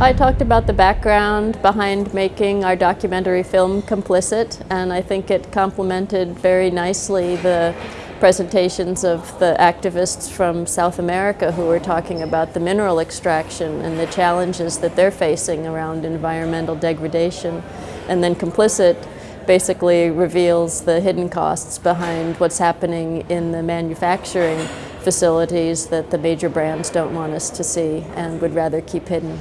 I talked about the background behind making our documentary film Complicit, and I think it complemented very nicely the presentations of the activists from South America who were talking about the mineral extraction and the challenges that they're facing around environmental degradation. And then Complicit basically reveals the hidden costs behind what's happening in the manufacturing facilities that the major brands don't want us to see and would rather keep hidden.